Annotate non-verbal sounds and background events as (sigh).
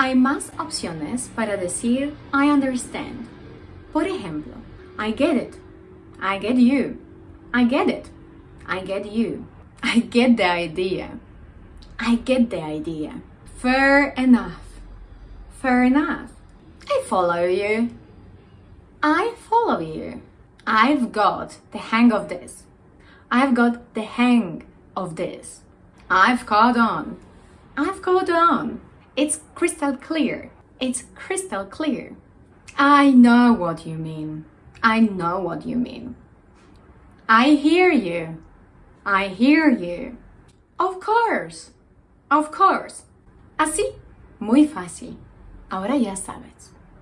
Hay más opciones para decir I understand. Por ejemplo, I get it. I get you. I get it. I get you. (laughs) I get the idea. I get the idea. Fair enough. Fair enough. I follow you. I follow you. I've got the hang of this. I've got the hang of this. I've caught on. I've caught on. It's crystal clear. It's crystal clear. I know what you mean. I know what you mean. I hear you. I hear you. Of course. Of course. Así, muy fácil. Ahora ya sabes.